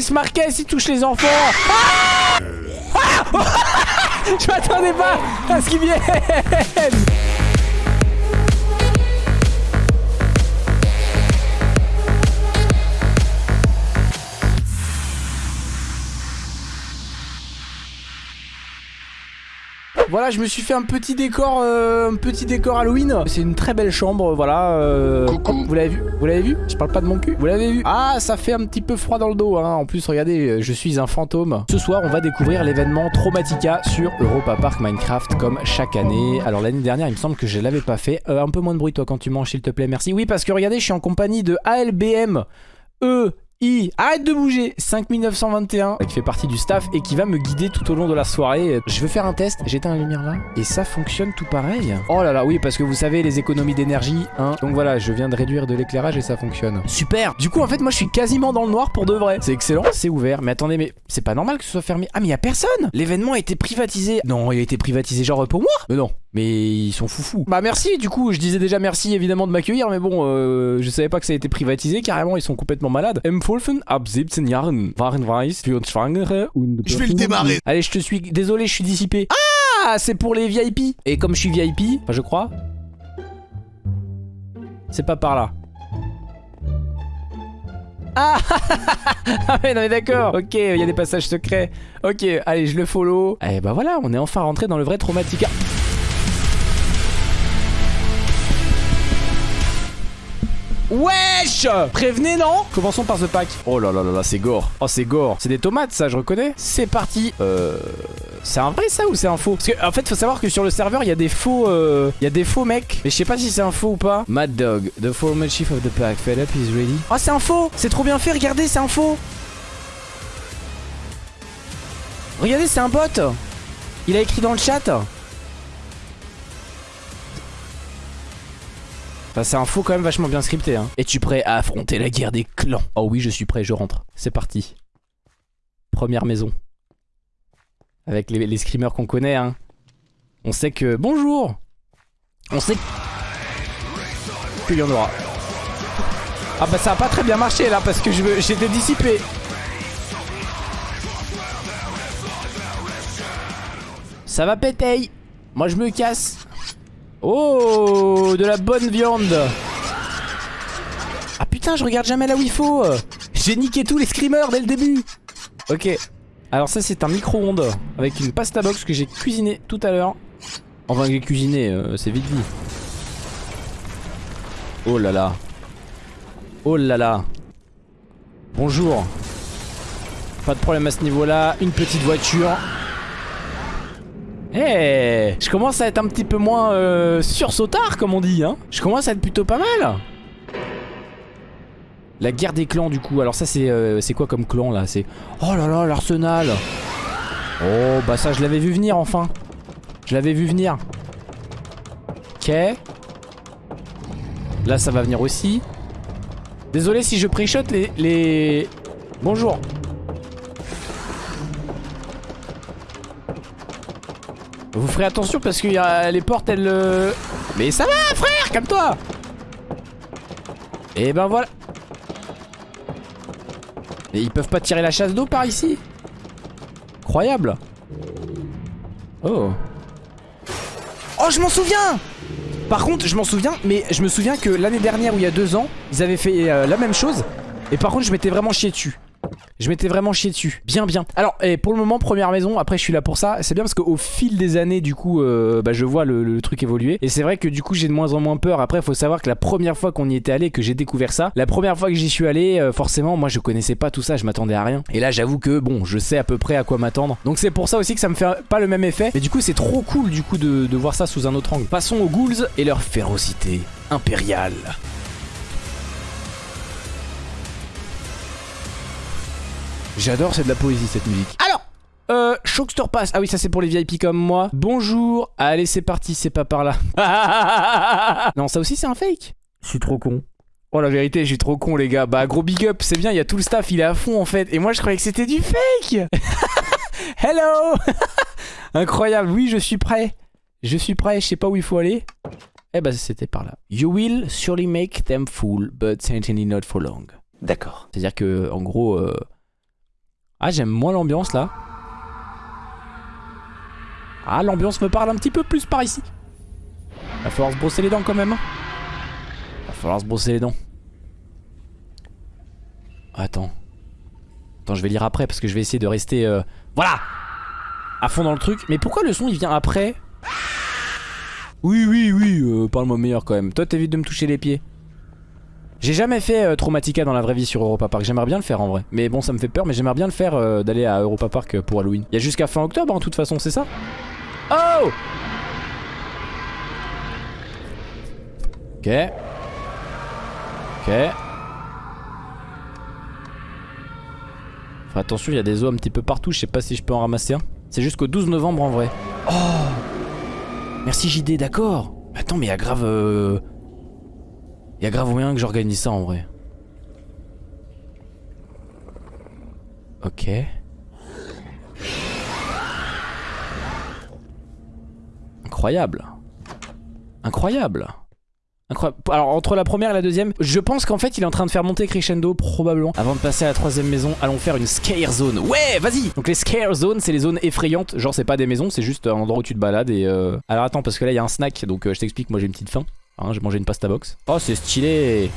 ce Marquez, il touche les enfants. Ah Je m'attendais pas à ce qu'ils viennent Voilà, je me suis fait un petit décor, euh, un petit décor Halloween. C'est une très belle chambre, voilà. Euh, vous l'avez vu? Vous l'avez vu? Je parle pas de mon cul. Vous l'avez vu? Ah, ça fait un petit peu froid dans le dos. Hein. En plus, regardez, je suis un fantôme. Ce soir, on va découvrir l'événement Traumatica sur Europa Park Minecraft comme chaque année. Alors l'année dernière, il me semble que je l'avais pas fait. Euh, un peu moins de bruit toi quand tu manges, s'il te plaît. Merci. Oui, parce que regardez, je suis en compagnie de ALBM. E I, arrête de bouger 5921 qui fait partie du staff et qui va me guider tout au long de la soirée. Je veux faire un test, j'éteins la lumière là et ça fonctionne tout pareil. Oh là là, oui parce que vous savez les économies d'énergie, hein. Donc voilà, je viens de réduire de l'éclairage et ça fonctionne. Super Du coup en fait moi je suis quasiment dans le noir pour de vrai. C'est excellent, c'est ouvert. Mais attendez, mais c'est pas normal que ce soit fermé. Ah mais y a personne L'événement a été privatisé. Non, il a été privatisé genre pour moi Mais non, mais ils sont foufous. Bah merci, du coup, je disais déjà merci évidemment de m'accueillir, mais bon, euh, je savais pas que ça a été privatisé, carrément, ils sont complètement malades. Empfohlen ab 17 Jahren waren weiß für Schwangere und Je vais le démarrer. Allez, je te suis, désolé, je suis dissipé. Ah, c'est pour les VIP. Et comme je suis VIP, enfin je crois, c'est pas par là. Ah Ah mais non mais d'accord Ok, il y a des passages secrets. Ok, allez, je le follow. Et eh bah voilà, on est enfin rentré dans le vrai Traumatica. Wesh Prévenez, non? Commençons par ce pack. Oh là là là là, c'est gore. Oh, c'est gore. C'est des tomates, ça, je reconnais. C'est parti. Euh... C'est un vrai, ça, ou c'est un faux? Parce qu'en en fait, faut savoir que sur le serveur, il y a des faux... Euh... Il y a des faux mecs. Mais je sais pas si c'est un faux ou pas. Mad Dog, the former chief of the pack. Fed up is ready. Oh, c'est un faux C'est trop bien fait, regardez, c'est un faux Regardez, c'est un bot Il a écrit dans le chat Enfin, c'est un faux quand même vachement bien scripté. Hein. Es-tu prêt à affronter la guerre des clans? Oh oui, je suis prêt, je rentre. C'est parti. Première maison. Avec les, screamers qu'on connaît. Hein. On sait que... Bonjour On sait qu'il y en aura. Ah bah ça a pas très bien marché là parce que j'étais dissipé. Ça va péter. Moi je me casse. Oh, de la bonne viande. Ah putain, je regarde jamais là où il faut. J'ai niqué tous les screamers dès le début. Ok. Alors ça, c'est un micro-ondes avec une pasta box que j'ai cuisiné tout à l'heure. Enfin, j'ai cuisiné, euh, c'est vite dit. Oh là là. Oh là là. Bonjour. Pas de problème à ce niveau-là. Une petite voiture. Eh, je commence à être un petit peu moins euh, sursautard comme on dit hein. Je commence à être plutôt pas mal. La guerre des clans du coup. Alors ça c'est euh, c'est quoi comme clan là? C'est Oh là là l'arsenal. Oh bah ça je l'avais vu venir enfin. Je l'avais vu venir. Ok. Là ça va venir aussi. Désolé si je pré-shot les, les... Bonjour. Vous ferez attention parce que y a les portes elles... Euh, Mais ça va frère, calme-toi. Et ben voilà. Et ils peuvent pas tirer la chasse d'eau par ici. Incroyable. Oh. Oh je m'en souviens. Par contre je m'en souviens Mais je me souviens que l'année dernière ou il y a deux ans Ils avaient fait euh, la même chose. Et par contre je m'étais vraiment chié dessus je m'étais vraiment chié dessus. Bien, bien. Alors, et pour le moment, première maison. Après, je suis là pour ça. C'est bien parce qu'au fil des années, du coup, euh, bah, je vois le, truc évoluer. Et c'est vrai que du coup, j'ai de moins en moins peur. Après, il faut savoir que la première fois qu'on y était allé, que j'ai découvert ça, la première fois que j'y suis allé, euh, forcément, moi, je connaissais pas tout ça. Je m'attendais à rien. Et là, j'avoue que, bon, je sais à peu près à quoi m'attendre. Donc, c'est pour ça aussi que ça me fait pas le même effet. Mais du coup, c'est trop cool, du coup, de voir ça sous un autre angle. Passons aux ghouls et leur férocité impériale. J'adore, c'est de la poésie cette musique. Alors euh, Shockster Pass. Ah oui, ça c'est pour les VIP comme moi. Bonjour. Allez, c'est parti, c'est pas par là. non, ça aussi c'est un fake. Je suis trop con. Oh la vérité, je suis trop con les gars. Bah gros big up, c'est bien, il y a tout le staff, il est à fond en fait. Et moi je croyais que c'était du fake. Hello Incroyable, oui je suis prêt. Je suis prêt, je sais pas où il faut aller. Eh bah c'était par là. You will surely make them fool, but certainly not for long. D'accord. C'est-à-dire que en gros... Euh, Ah, j'aime moins l'ambiance là. Ah, l'ambiance me parle un petit peu plus par ici. Va falloir se brosser les dents quand même. Hein. Va falloir se brosser les dents. Attends. Attends, je vais lire après parce que je vais essayer de rester... Euh, voilà À fond dans le truc. Mais pourquoi le son il vient après? Oui, oui, oui, euh, parle-moi meilleur quand même. Toi t'évites de me toucher les pieds. J'ai jamais fait euh, Traumatica dans la vraie vie sur Europa Park. J'aimerais bien le faire en vrai. Mais bon, ça me fait peur, mais j'aimerais bien le faire euh, d'aller à Europa Park pour Halloween. Il y a jusqu'à fin octobre en toute façon, c'est ça? Oh Ok. Ok. attention, il y a des os un petit peu partout. Je sais pas si je peux en ramasser un. C'est jusqu'au 12 novembre en vrai. Oh Merci JD, d'accord. Attends, mais il grave... Euh... Il y a grave moyen que j'organise ça en vrai. Ok. Incroyable. Incroyable. Alors entre la première et la deuxième, je pense qu'en fait il est en train de faire monter crescendo probablement. Avant de passer à la troisième maison, allons faire une scare zone. Ouais, vas-y Donc les scare zones, c'est les zones effrayantes. Genre c'est pas des maisons, c'est juste un endroit où tu te balades et... Euh... Alors attends, parce que là il y a un snack, donc euh, je t'explique, moi j'ai une petite faim. Hein, j'ai mangé une pasta box. Oh c'est stylé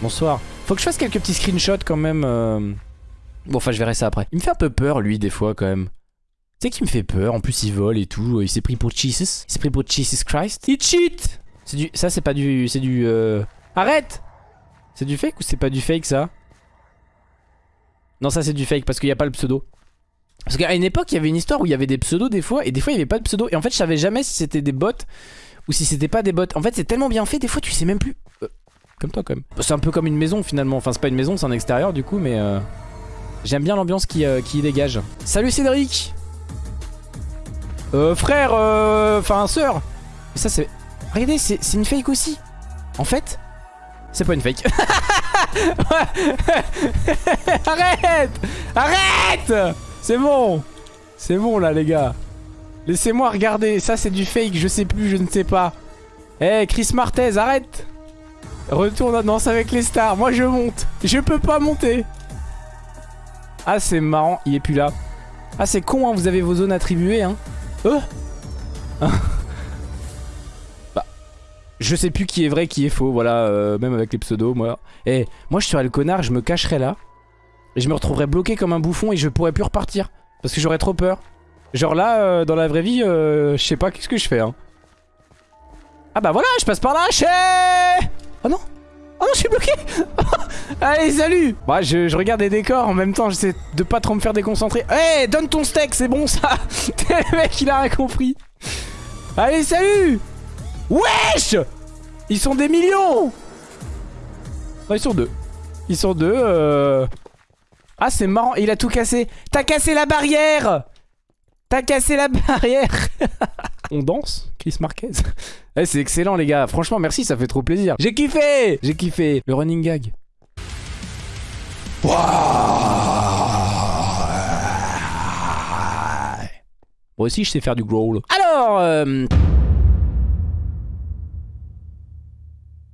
Bonsoir. Faut que je fasse quelques petits screenshots quand même. Euh. Bon enfin je verrai ça après. Il me fait un peu peur lui des fois quand même. Tu sais qui me fait peur, en plus il vole et tout, il s'est pris pour Jesus. Il s'est pris pour Jesus Christ. Il cheat c'est du... Ça c'est pas du... C'est. Euh... Arrête C'est du fake ou c'est pas du fake ça? Non ça c'est du fake parce qu'il n'y a pas le pseudo. Parce qu'à une époque il y avait une histoire où il y avait des pseudos des fois et des fois il n'y avait pas de pseudo. Et en fait je savais jamais si c'était des bots ou si c'était pas des bots. En fait c'est tellement bien fait des fois tu sais même plus... Euh, comme toi quand même. C'est un peu comme une maison finalement. Enfin c'est pas une maison c'est un extérieur du coup mais... Euh... J'aime bien l'ambiance qui, euh, dégage. Salut Cédric euh, frère, euh, enfin sœur. Ça c'est Regardez, c'est une fake aussi. En fait, c'est pas une fake. Arrête Arrête C'est bon C'est bon là les gars. Laissez-moi regarder. Ça c'est du fake, je sais plus, je ne sais pas. Eh Chris Martez, arrête Retourne à danse avec les stars. Moi je monte. Je peux pas monter. Ah c'est marrant, il est plus là. Ah c'est con, hein, vous avez vos zones attribuées. Hein. Oh je sais plus qui est vrai, qui est faux, voilà, euh, même avec les pseudos, moi. Eh, moi je serais le connard, je me cacherais là. Et je me retrouverais bloqué comme un bouffon et je pourrais plus repartir. Parce que j'aurais trop peur. Genre là, euh, dans la vraie vie, euh, je sais pas qu'est-ce que je fais. Hein. Ah bah voilà, je passe par là, chez... Oh non Oh non, je suis bloqué Allez, salut Bah, je, je, regarde les décors en même temps, j'essaie de pas trop me faire déconcentrer. Eh, donne ton steak, c'est bon ça Le mec, il a rien compris. Allez, salut Wesh Ils sont des millions ils sont deux. Ils sont deux. Euh... Ah, c'est marrant. Il a tout cassé. T'as cassé la barrière T'as cassé la barrière On danse Chris Marquez? Eh, C'est excellent les gars. Franchement, merci, ça fait trop plaisir. J'ai kiffé J'ai kiffé. Le running gag. Moi aussi, je sais faire du growl. Alors... Euh...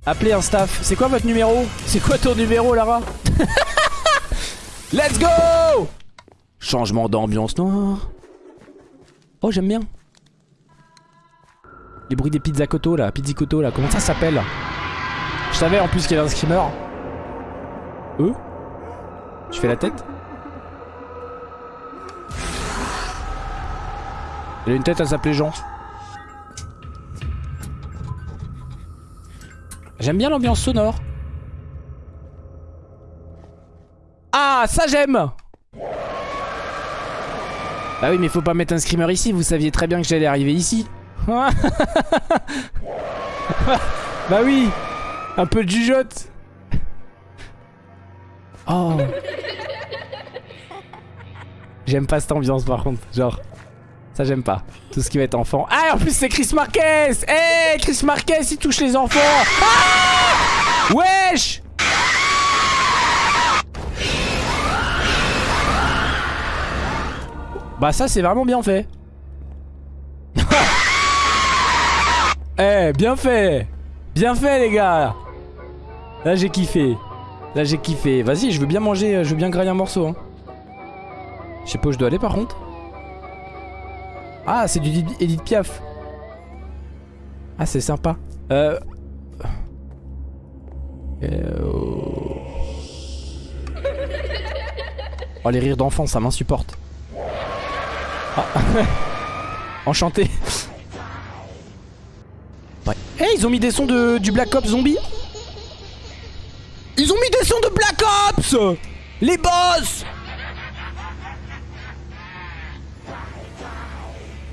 Appelez un staff. C'est quoi votre numéro? C'est quoi ton numéro, Lara? Let's go Changement d'ambiance noire. Oh, j'aime bien. Les bruits des pizzacoto là, pizzicoto là, comment ça s'appelle? Je savais en plus qu'il y avait un screamer. Eux? Je fais la tête? Il a une tête à s'appeler Jean. J'aime bien l'ambiance sonore. Ça j'aime Bah oui, mais faut pas mettre un screamer ici. Vous saviez très bien que j'allais arriver ici. bah oui Un peu de jugeote Oh J'aime pas cette ambiance par contre, genre ça j'aime pas. Tout ce qui va être enfant. Ah en plus c'est Chris Marquez Eh Chris Marquez il touche les enfants ah Wesh Bah ça c'est vraiment bien fait. Eh bien fait Bien fait les gars Là j'ai kiffé. Là j'ai kiffé. Vas-y je veux bien manger, je veux bien grailler un morceau. Hein. Je sais pas où je dois aller par contre. Ah, c'est du Edith Piaf. Ah, c'est sympa. Euh... euh oh, les rires d'enfants, ça m'insupporte. Ah. Enchanté. Ouais. Eh, ils ont mis des sons de, du Black Ops Zombie Ils ont mis des sons de Black Ops Les boss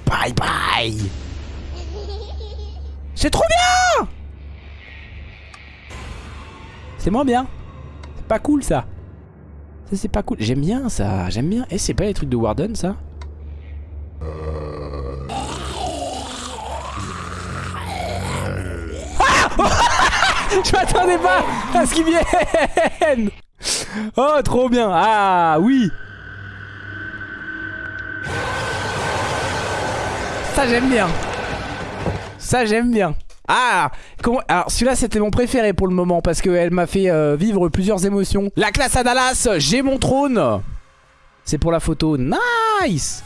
Bye bye C'est trop bien C'est moins bien. C'est pas cool ça. Ça c'est pas cool. J'aime bien ça, j'aime bien. Eh, c'est pas les trucs de Warden ça? Je m'attendais pas à ce qu'ils viennent Oh, trop bien. Ah, oui. Ça, j'aime bien. Ça, j'aime bien. Ah Alors celui-là c'était mon préféré pour le moment Parce qu'elle m'a fait euh, vivre plusieurs émotions. La classe à Dallas J'ai mon trône. C'est pour la photo. Nice.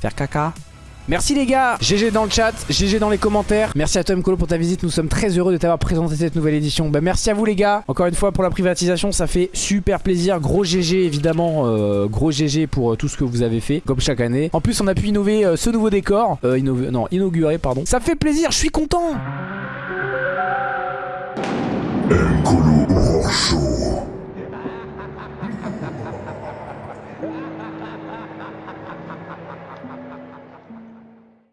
Faire caca Merci les gars, GG dans le chat, GG dans les commentaires. Merci à Tom Colo pour ta visite, nous sommes très heureux de t'avoir présenté cette nouvelle édition. Bah, merci à vous les gars, encore une fois pour la privatisation, ça fait super plaisir. Gros GG évidemment, euh, gros GG pour euh, tout ce que vous avez fait, comme chaque année. En plus on a pu innover euh, ce nouveau décor, non inaugurer pardon. Ça fait plaisir, je suis content.